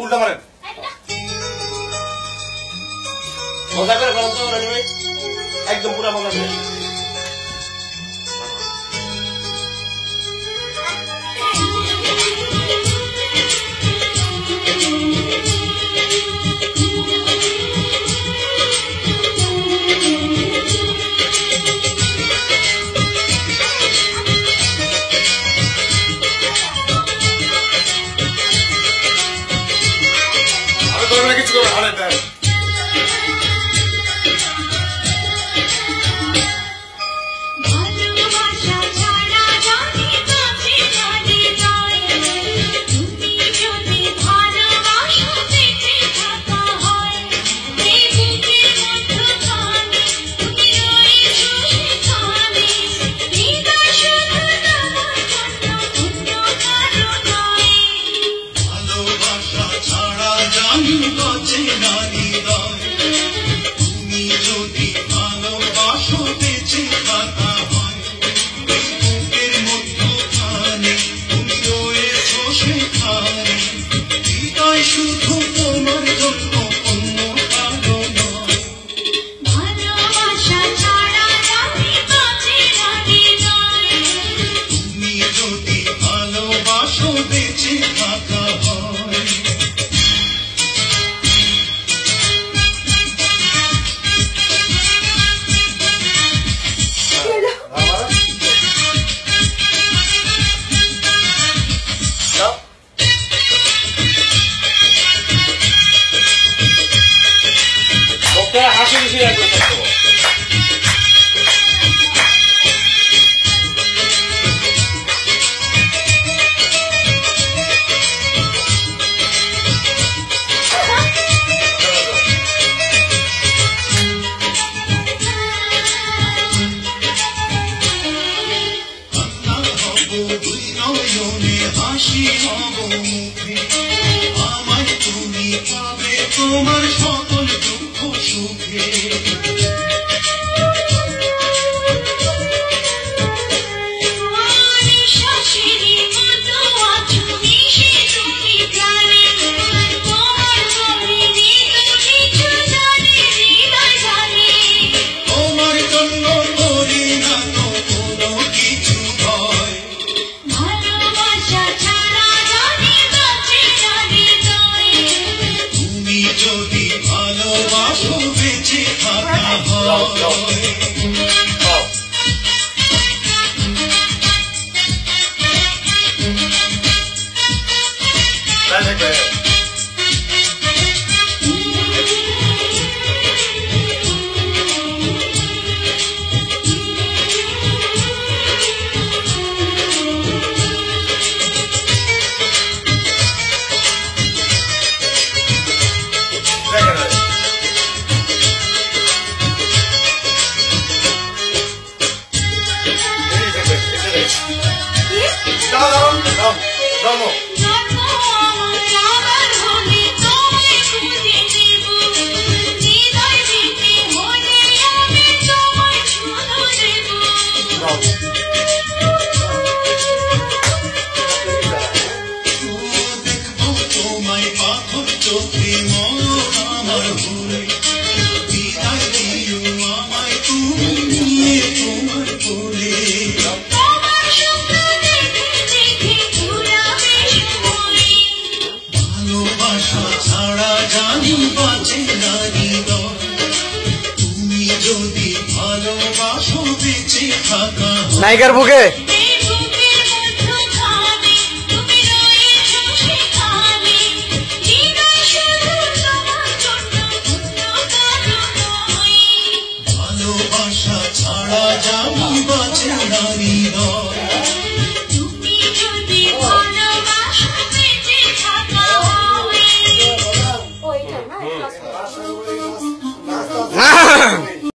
উল্টা মারেন মজা করে ফেলেন তো একদম পুরা মজা করে। All right, then. too much fun. love, love. どうも。ছাড়া জানি বাঁচে না তুমি যদি ভালোবাসো বেঁচে থাকা বুকে?